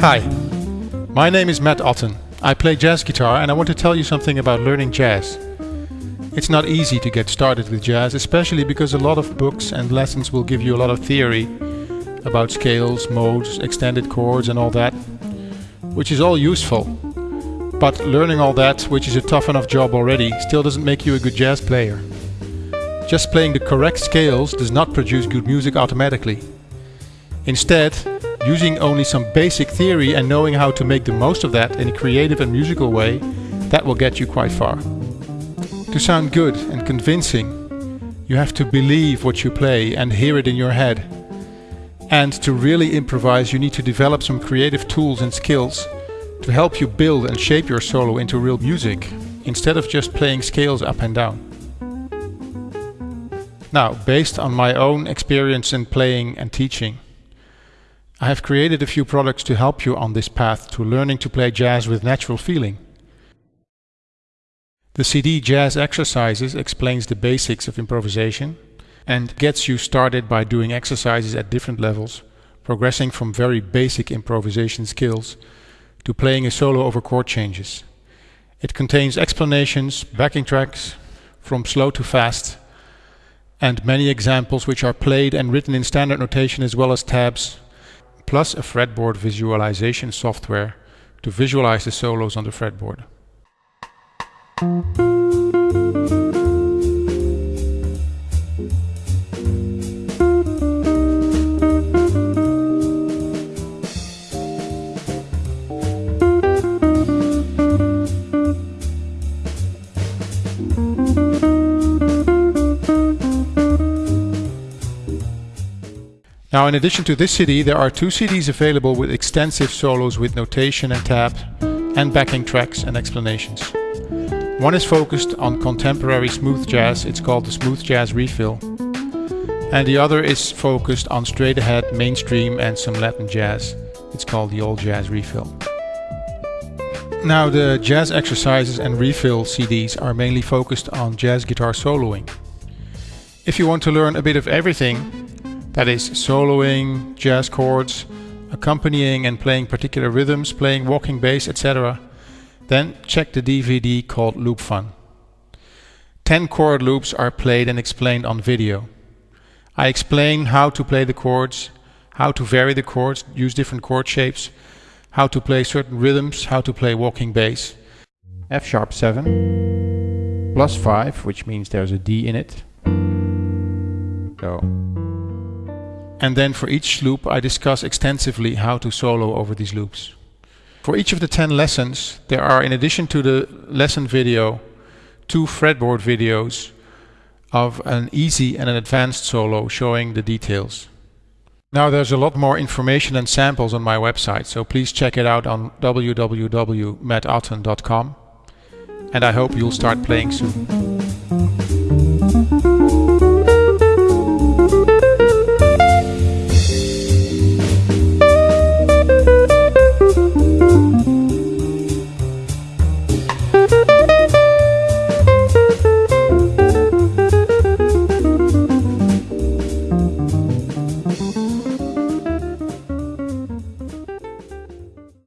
Hi, my name is Matt Otten. I play jazz guitar and I want to tell you something about learning jazz. It's not easy to get started with jazz, especially because a lot of books and lessons will give you a lot of theory about scales, modes, extended chords and all that, which is all useful. But learning all that, which is a tough enough job already, still doesn't make you a good jazz player. Just playing the correct scales does not produce good music automatically. Instead, using only some basic theory and knowing how to make the most of that in a creative and musical way, that will get you quite far. To sound good and convincing, you have to believe what you play and hear it in your head. And to really improvise, you need to develop some creative tools and skills to help you build and shape your solo into real music, instead of just playing scales up and down. Now, based on my own experience in playing and teaching, I have created a few products to help you on this path to learning to play jazz with natural feeling. The CD Jazz Exercises explains the basics of improvisation and gets you started by doing exercises at different levels, progressing from very basic improvisation skills to playing a solo over chord changes. It contains explanations, backing tracks, from slow to fast, and many examples which are played and written in standard notation as well as tabs plus a fretboard visualization software to visualize the solos on the fretboard. Now in addition to this CD there are two CDs available with extensive solos with notation and tab and backing tracks and explanations. One is focused on contemporary smooth jazz, it's called the Smooth Jazz Refill. And the other is focused on straight ahead mainstream and some Latin jazz, it's called the Old Jazz Refill. Now the jazz exercises and refill CDs are mainly focused on jazz guitar soloing. If you want to learn a bit of everything, that is soloing, jazz chords, accompanying and playing particular rhythms, playing walking bass, etc. Then check the DVD called Loop Fun. 10 chord loops are played and explained on video. I explain how to play the chords, how to vary the chords, use different chord shapes, how to play certain rhythms, how to play walking bass. F sharp 7, plus 5, which means there's a D in it. So and then for each loop I discuss extensively how to solo over these loops. For each of the 10 lessons there are in addition to the lesson video two fretboard videos of an easy and an advanced solo showing the details. Now there's a lot more information and samples on my website so please check it out on www.mattotten.com and I hope you'll start playing soon.